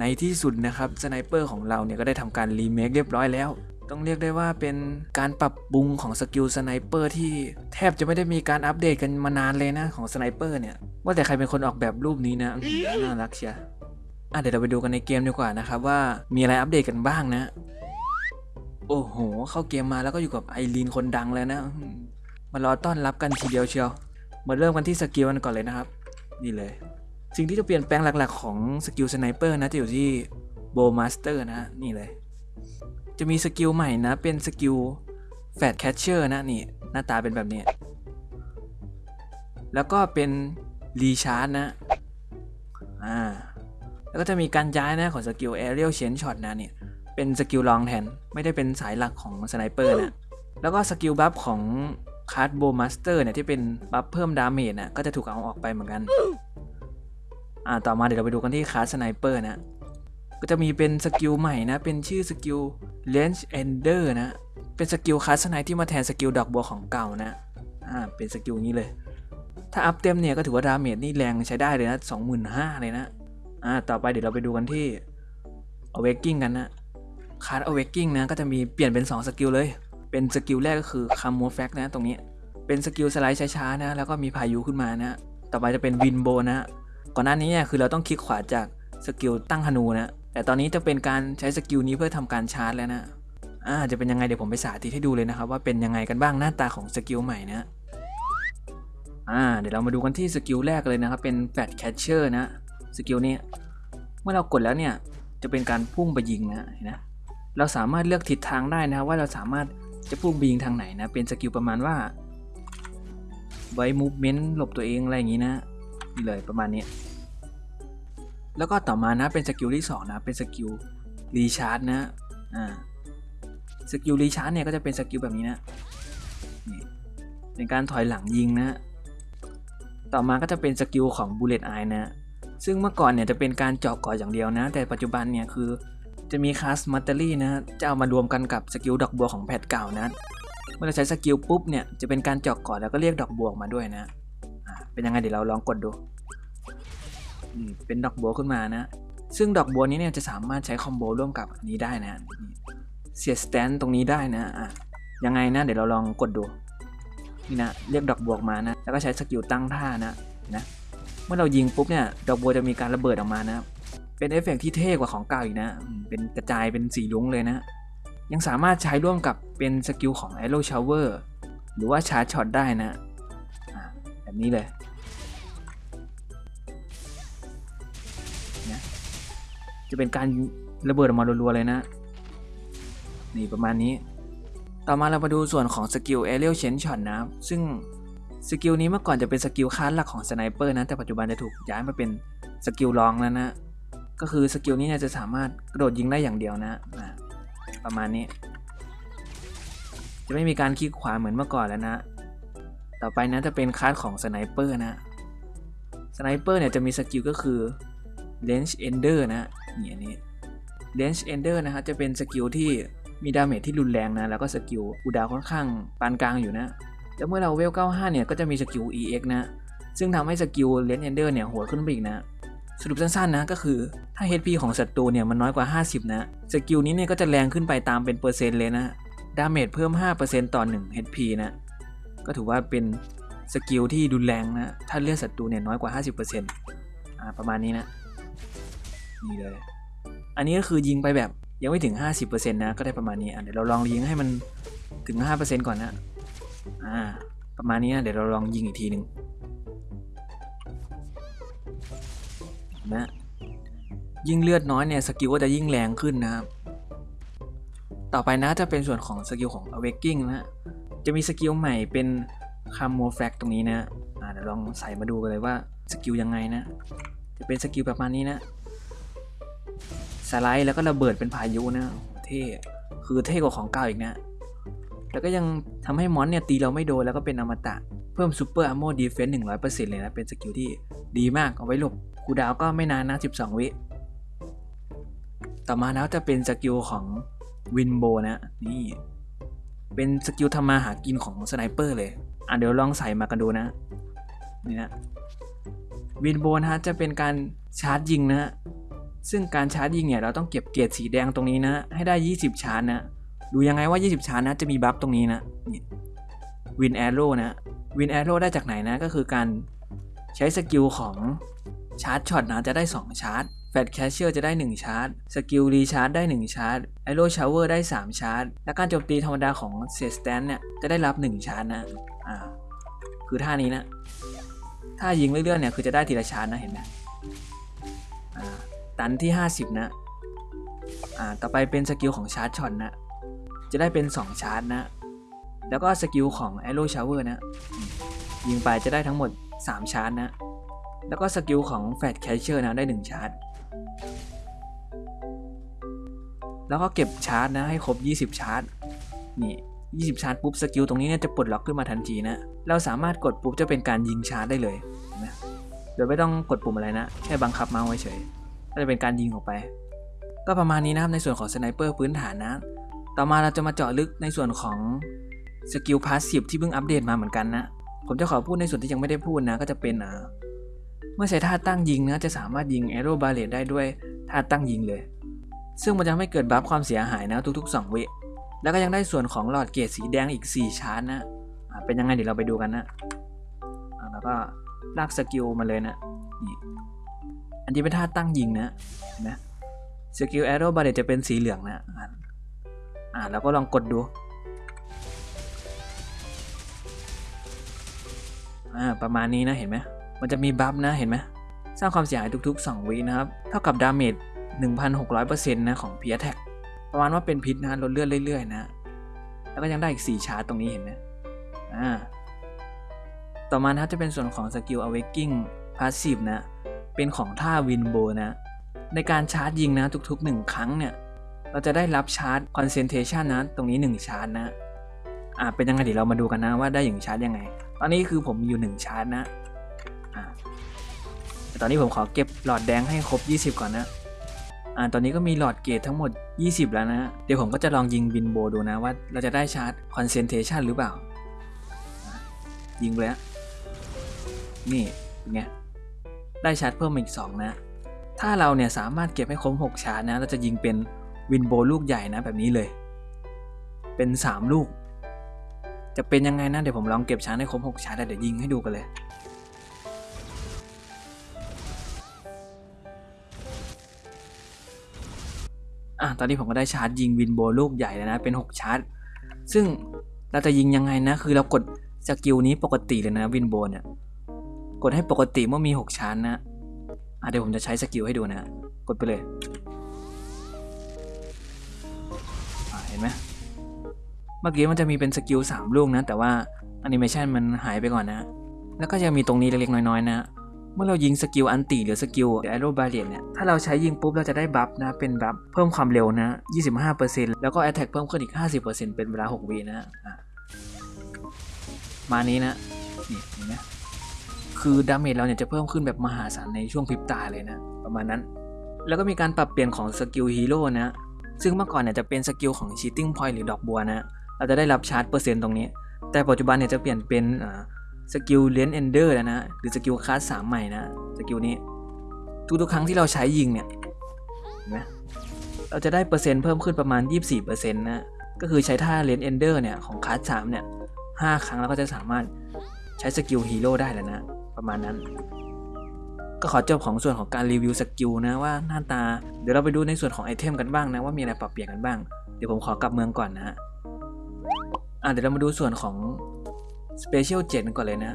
ในที่สุดนะครับ sniper ของเราเนี่ยก็ได้ทำการรีเมคเรียบร้อยแล้ว ต้องเรียกได้ว่าเป็นการปรับปรุงของ skill sniper ที่แทบจะไม่ได้มีการอัปเดตกันมานานเลยนะของ sniper เนี่ย ว่าแต่ใครเป็นคนออกแบบรูปนี้นะน่ารักเชียวอะเดี๋ยวเราไปดูกันในเกมดีกว่านะครับว่ามีอะไรอัปเดตกันบ้างนะ โอ้โห เข้าเกมมาแล้วก็อยู่กับไอรีนคนดังแล้วนะมารอต้อนรับกันทีเดียวเชียวมาเริ่มกันที่ skill กันก่อนเลยนะครับ นี่เลย สิ่งที่จะเปลี่ยนแปลงหลักๆของ skill sniper นะจะอยู่ที่ Bowmaster นะนี่เลย จะมี skill ใหม่นะเป็น skill แฟดแคชเชอร์นะนี่หน้าตาเป็นแบบนี้ แล้วก็เป็น recharge นะอ่าแล้วก็จะมีการย้ายนะของ skill Aerial Chain Shot นะเนี่ยเป็น skill รองแทน ไม่ได้เป็นสายหลักของ sniper นะแล้วก็ skill buff ของclass Bowmaster เนี่ยที่เป็น buff เพิ่ม damage นะก็จะถูกเอาออกไปเหมือนกัน อ่าต่อมาเดี๋ยวเราไปดูกันที่ class sniper นะ ก็จะมีเป็น skill ใหม่นะ เป็นชื่อ skill Range Ender นะ เป็น skill class สไนที่มาแทน skill ดอกบัวของเก่านะอ่าเป็น skill นี้เลย ถ้าอัพเต็มเนี่ยก็ถือว่า damage นี่แรงใช้ได้เลยนะ25,000เลยนะอ่าต่อไปเดี๋ยวเราไปดูกันที่ Awakening กันนะคาร์ด Awakening นะก็จะมีเปลี่ยนเป็น 2 สกิลเลย เป็นสกิลแรกก็คือ Camouflage นะตรงนี้ เป็นสกิลสไลด์ช้าๆนะ แล้วก็มีพายุขึ้นมานะ ต่อไปจะเป็น Wind Bow นะ ก่อนหน้านี้เนี่ยคือเราต้องคลิกขวาจากสกิลตั้งธนูนะแต่ตอนนี้จะเป็นการใช้สกิลนี้เพื่อทำการชาร์จแล้วนะอ่าจะเป็นยังไงเดี๋ยวผมไปสาธิตให้ดูเลยนะครับว่าเป็นยังไงกันบ้างหน้าตาของสกิลใหม่นะอ่าเดี๋ยวเรามาดูกันที่สกิลแรกเลยนะครับเป็น Fade Catcher นะสกิลนี้เมื่อเรากดแล้วเนี่ยจะเป็นการพุ่งไปยิงนะเห็นนะเราสามารถเลือกทิศทางได้นะครับว่าเราสามารถจะพุ่งไปยิงทางไหนนะเป็นสกิลประมาณว่าไว้ movement หลบตัวเองอะไรอย่างนี้นะ นี่เลยประมาณนี้ แล้วก็ต่อมานะเป็นสกิลที่2นะเป็นสกิล Recharge นะอ่าสกิล Recharge เนี่ยก็จะเป็นสกิลแบบนี้นะนี่เป็นการถอยหลังยิงนะ ต่อมาก็จะเป็นสกิลของ Bullseye นะ ซึ่งเมื่อก่อนเนี่ยจะเป็นการเจาะเกราะอย่างเดียวนะ แต่ปัจจุบันเนี่ยคือจะมี Class Mastery นะ จะเอามารวมกันกับสกิลดอกบัวของ patch เก่านะ เมื่อเราใช้สกิลปุ๊บเนี่ยจะเป็นการเจาะเกราะแล้วก็เรียกดอกบัวมาด้วยนะ เป็นยังไงเดี๋ยวเราลองกดดูเป็นดอกบัวขึ้นมานะ ซึ่งดอกบัวนี้เนี่ยจะสามารถใช้ combo ร่วมกับอันนี้ได้นะ Siege Stance ตรงนี้ได้นะอะยังไงนะเดี๋ยวเราลองกดดูนี่นะเรียกดอกบัวออกมานะ แล้วก็ใช้สกิลตั้งท่านะนะเมื่อเรายิงปุ๊บเนี่ยดอกบัวจะมีการระเบิดออกมานะเป็นเอฟเฟกต์ที่เท่กว่าของเก่าอีกนะ เป็นกระจายเป็นสีรุ้งเลยนะ ยังสามารถใช้ร่วมกับเป็นสกิลของ Arrow Shower หรือว่า Charge Shot ได้นะอะแบบนี้เลย จะเป็นการระเบิดออกมารัวๆเลยนะ นี่ประมาณนี้ ต่อมาเรามาดูส่วนของสกิล Aerial Chain Shot นะซึ่งสกิลนี้เมื่อก่อนจะเป็นสกิลคลาสหลักของ Sniper นะ แต่ปัจจุบันจะถูกย้ายมาเป็นสกิลรองแล้วนะ ก็คือสกิลนี้เนี่ยจะสามารถกระโดดยิงได้อย่างเดียวนะ ประมาณนี้ จะไม่มีการคลิกขวาเหมือนเมื่อก่อนแล้วนะ ต่อไปนะจะเป็นคลาสของ Sniper นะ Sniper เนี่ยจะมีสกิลก็คือ Range Ender นะนี่อันนี้ Range Ender นะฮะจะเป็นสกิลที่มี damage ที่รุนแรงนะ แล้วก็สกิลอูดาค่อนข้างปานกลางอยู่นะ แล้วเมื่อเราเวล 95 เนี่ย ก็จะมีสกิล EX นะ ซึ่งทำให้สกิล Range Ender เนี่ยโหดขึ้นไปอีกนะ สรุปสั้นๆนะ ก็คือถ้า HP ของศัตรูเนี่ยมันน้อยกว่า 50 นะ สกิลนี้เนี่ยก็จะแรงขึ้นไปตามเป็นเปอร์เซ็นต์เลยนะ damage เพิ่ม 5%ต่อ 1 HP นะ ก็ถือว่าเป็นสกิลที่รุนแรงนะ ถ้าเลือดศัตรูเนี่ยน้อยกว่า 50%อ่าประมาณนี้นะ นี่เลย อันนี้ก็คือยิงไปแบบยังไม่ถึง 50%นะ ก็ได้ประมาณนี้เดี๋ยวเราลองยิงให้มันถึง 5%ก่อนนะอ่าประมาณนี้นะเดี๋ยวเราลองยิงอีกทีหนึ่งนะยิ่งเลือดน้อยเนี่ยสกิลก็จะยิ่งแรงขึ้นนะครับ ต่อไปนะจะเป็นส่วนของสกิลของ Awakening นะจะมีสกิลใหม่เป็น Camouflage ตรงนี้นะเดี๋ยวลองใส่มาดูกันเลยว่าสกิลยังไงนะ จะเป็นสกิลประมาณนี้นะ สไลด์แล้วก็ระเบิดเป็นพายุนะเท่คือเท่กว่าของเก่าอีกนะ แล้วก็ยังทำให้มอนเนี่ยตีเราไม่โดนแล้วก็เป็นอมตะ เพิ่ม super armor defense หนึ่งร้อยเปอร์เซ็นต์เลยนะ เป็นสกิลที่ดีมากเอาไว้หลบ cooldown ก็ไม่นานนะสิบสองวิ ต่อมาแล้วจะเป็นสกิลของ Wind Bow นะนี่เป็นสกิลทำมาหากินของ Sniper เลย อะเดี๋ยวลองใส่มากันดูนะ นี่นะ Wind Bow นะฮะจะเป็นการชาร์จยิงนะฮะ ซึ่งการชาร์จยิงเนี่ยเราต้องเก็บเกจสีแดงตรงนี้นะ ให้ได้ 20 ชาร์จนะ ดูยังไงว่า 20 ชาร์จนะจะมี buff ตรงนี้นะนี่ Wind Arrow นะ Wind Arrow ได้จากไหนนะก็คือการใช้สกิลของCharge Shot นะจะได้ 2 ชาร์จ Fade Catcher จะได้ 1 ชาร์จ สกิล Recharge ได้ 1 ชาร์จ Arrow Shower ได้ 3 ชาร์จ และการโจมตีธรรมดาของ Siege Stance เนี่ย จะได้รับ 1 ชาร์จนะ อ่า คือท่านี้นะ ถ้ายิงเรื่อยๆเนี่ย คือจะได้ทีละชาร์จนะ เห็นไหม ตันที่ 50 นะ อ่า ต่อไปเป็นสกิลของ Charge Shot นะ จะได้เป็น 2 ชาร์จนะ แล้วก็สกิลของ Arrow Shower นะ ยิงไปจะได้ทั้งหมด 3 ชาร์จนะ แล้วก็สกิลของ Fade Catcher นะได้ 1 ชาร์จ แล้วก็เก็บชาร์จนะให้ครบ 20 ชาร์จ นี่20 ชาร์จปุ๊บสกิลตรงนี้เนี่ยจะปลดล็อกขึ้นมาทันทีนะ เราสามารถกดปุ๊บจะเป็นการยิงชาร์จได้เลยเห็นไหมโดยไม่ต้องกดปุ่มอะไรนะ แค่บังคับเมาส์เฉย ก็จะเป็นการยิงออกไป ก็ประมาณนี้นะครับในส่วนของ Sniper พื้นฐานนะ ต่อมาเราจะมาเจาะลึกในส่วนของสกิล passive ที่เพิ่งอัปเดตมาเหมือนกันนะ ผมจะขอพูดในส่วนที่ยังไม่ได้พูดนะ ก็จะเป็นเมื่อใช้ท่าตั้งยิงนะจะสามารถยิง Arrow Barrage ได้ด้วยท่าตั้งยิงเลย ซึ่งมันจะไม่เกิด buff ความเสียหายนะทุกๆ 2 วิแล้วก็ยังได้ส่วนของหลอดเกจสีแดงอีก 4 ชาร์จนะ เป็นยังไงเดี๋ยวเราไปดูกันนะ แล้วก็ลากสกิลมาเลยนะ นี่ อันนี้เป็นท่าตั้งยิงนะเห็นไหมสกิล Arrow Barrage จะเป็นสีเหลืองนะอ่าอ่าแล้วก็ลองกดดูอ่าประมาณนี้นะเห็นไหมมันจะมี buff นะเห็นไหมสร้างความเสียหายทุกๆ 2 วินะครับ เท่ากับ damage 1,600%นะของ P. Attack ประมาณว่าเป็นพิษนะลดเลือดเรื่อยๆ นะ แล้วก็ยังได้อีก 4 ชาร์จตรงนี้เห็นไหมอ่าต่อมานะครับจะเป็นส่วนของสกิล awakening passive นะ เป็นของท่า Wind Bow นะ ในการชาร์จยิงนะทุกๆ 1 ครั้งเนี่ย เราจะได้รับชาร์จ concentration นะ ตรงนี้ 1 ชาร์จนะ อ่าเป็นยังไงเดี๋ยวเรามาดูกันนะว่าได้อย่างชาร์จยังไง ตอนนี้คือผมมีอยู่ 1 ชาร์จนะ อ่าแต่ตอนนี้ผมขอเก็บหลอดแดงให้ครบ 20 ก่อนนะอ่าตอนนี้ก็มีหลอดเกรดทั้งหมด 20 แล้วนะ เดี๋ยวผมก็จะลองยิงบินโบดูนะว่าเราจะได้ชาร์จ concentration หรือเปล่า ยิงไปแล้วนี่เป็นไง ได้ชาร์จเพิ่มอีก 2 นะ ถ้าเราเนี่ยสามารถเก็บให้ครบ6ชาร์จนะ เราจะยิงเป็น Wind Bow ลูกใหญ่นะแบบนี้เลย เป็น 3 ลูก จะเป็นยังไงนะ เดี๋ยวผมลองเก็บชาร์จให้ครบ6ชาร์จแล้วเดี๋ยวยิงให้ดูกันเลยอะตอนนี้ผมก็ได้ชาร์จยิง Wind Bow ลูกใหญ่แล้วนะ เป็น 6 ชาร์จ ซึ่งเราจะยิงยังไงนะ คือเรากดสกิลนี้ปกติเลยนะ Wind Bow เนี่ย กดให้ปกติเมื่อมี 6ชาร์จนะอะเดี๋ยวผมจะใช้สกิลให้ดูนะ กดไปเลยเห็นไหมเมื่อกี้มันจะมีเป็นสกิล3ลูกนะ แต่ว่าแอนิเมชันมันหายไปก่อนนะ แล้วก็ยังมีตรงนี้เล็กๆน้อยๆนะ เมื่อเรายิงสกิล ulti หรือสกิล Arrow Barrage เนี่ย ถ้าเราใช้ยิงปุ๊บเราจะได้ buff นะ เป็น buff เพิ่มความเร็วนะ 25%แล้วก็ attack เพิ่มขึ้นอีก 50%เป็นเวลา 6 วินะอะมานี้นะ นี่เห็นไหม คือ damage เราเนี่ยจะเพิ่มขึ้นแบบมหาศาลในช่วงพริบตาเลยนะ ประมาณนั้น แล้วก็มีการปรับเปลี่ยนของสกิลฮีโร่นะ ซึ่งเมื่อก่อนเนี่ยจะเป็นสกิลของ Chilling Point หรือดอกบัวนะ เราจะได้รับชาร์จเปอร์เซ็นต์ตรงนี้ แต่ปัจจุบันเนี่ยจะเปลี่ยนเป็นสกิล Range Ender แล้วนะ หรือสกิลคลาสสามใหม่นะสกิลนี้ ทุกๆครั้งที่เราใช้ยิงเนี่ยเห็นไหมเราจะได้เปอร์เซ็นต์เพิ่มขึ้นประมาณ 24%นะก็คือใช้ท่า Range Ender เนี่ยของคลาสสามเนี่ยห้าครั้งแล้วก็จะสามารถใช้สกิลฮีโร่ได้แล้วนะ ประมาณนั้น ก็ขอจบของส่วนของการรีวิวสกิลนะว่าหน้าตา เดี๋ยวเราไปดูในส่วนของ item กันบ้างนะว่ามีอะไรปรับเปลี่ยนกันบ้าง เดี๋ยวผมขอกลับเมืองก่อนนะฮะอะเดี๋ยวเรามาดูส่วนของ Special Jade ก่อนเลยนะ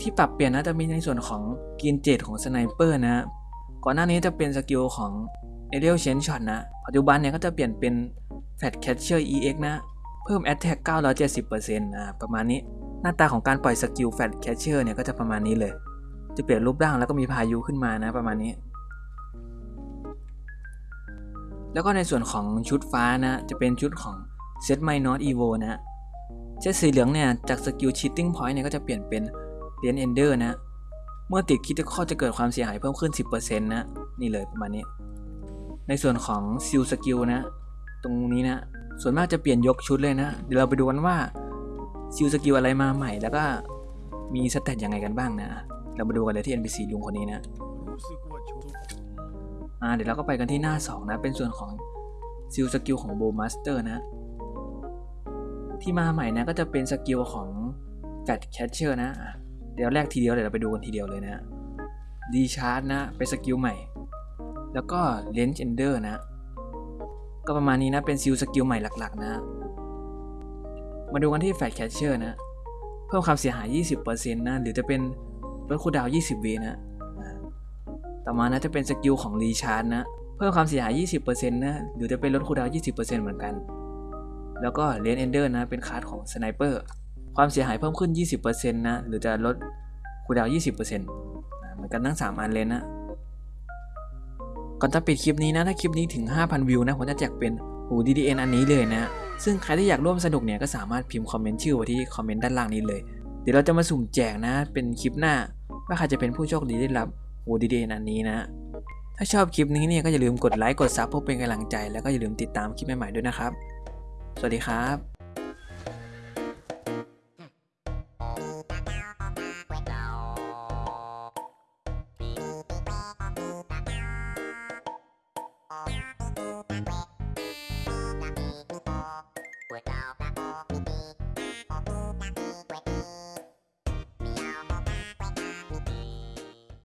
ที่ปรับเปลี่ยนนะจะมีในส่วนของ Skill Jade ของ Sniper นะก่อนหน้านี้จะเป็นสกิลของ Aerial Chain Shot นะ ปัจจุบันเนี่ยก็จะเปลี่ยนเป็น Fat Catcher EX นะ เพิ่ม Attack 970%นะประมาณนี้ หน้าตาของการปล่อยสกิล Fat Catcher เนี่ยก็จะประมาณนี้เลย จะเปลี่ยนรูปร่างแล้วก็มีพายุขึ้นมานะประมาณนี้ แล้วก็ในส่วนของชุดฟ้านะ จะเป็นชุดของ Set My Not Evo นะเจ็ดสีเหลืองเนี่ยจากสกิล Cheating Point เนี่ยก็จะเปลี่ยนเป็นเรียญ Ender นะ เมื่อติดคิดข้อจะเกิดความเสียหายเพิ่มขึ้น 10%นะนี่เลยประมาณนี้ ในส่วนของ Seal Skill นะ ตรงนี้นะ ส่วนมากจะเปลี่ยนยกชุดเลยนะ เดี๋ยวเราไปดูกันว่า Seal Skill อะไรมาใหม่แล้วก็มีสเตตยังไงกันบ้างนะ เรามาดูกันเลยที่ NPC ลุงคนนี้นะอ่าเดี๋ยวเราก็ไปกันที่หน้า 2 นะ เป็นส่วนของซิลสกิลของโบมาสเตอร์นะ ที่มาใหม่นะก็จะเป็นสกิลของแฟดแคชเชอร์นะอะเดี๋ยวแรกทีเดียวเดี๋ยวเราไปดูกันทีเดียวเลยนะดีชาร์จนะ เป็นสกิลใหม่ แล้วก็เลนจ์เอนเดอร์นะ ก็ประมาณนี้นะ เป็นซิลสกิลใหม่หลักๆ นะ มาดูกันที่แฟดแคชเชอร์นะ เพิ่มความเสียหาย 20%นะ หรือจะเป็นลดคูดาว 20วินะ ต่อมานะจะเป็นสกิลของ Recharge นะ เพิ่มความเสียหาย 20%นะ หรือจะเป็นลด cooldown 20%เหมือนกัน แล้วก็ Range Ender นะ เป็นคาร์ดของ Sniper ความเสียหายเพิ่มขึ้น 20%นะ หรือจะลด cooldown 20%เหมือนกันทั้ง 3 อันเลยนะ ก่อนจะปิดคลิปนี้นะ ถ้าคลิปนี้ถึง 5,000 วิวนะ ผมจะแจกเป็นหู DDN อันนี้เลยนะ ซึ่งใครที่อยากร่วมสนุกเนี่ยก็สามารถพิมพ์คอมเมนต์ชื่อไว้ที่คอมเมนต์ด้านล่างนี้เลย เดี๋ยวเราจะมาสุ่มแจกนะ เป็นคลิปหน้า ว่าใครจะเป็นผู้โชคดีได้รับหู DDN อันนี้นะ ถ้าชอบคลิปนี้เนี่ยก็อย่าลืมกดไลค์กดซับเพื่อเป็นกำลังใจ แล้วก็อย่าลืมติดตามคลิปใหม่ๆด้วยนะครับ สวัสดีครับ